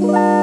Bye.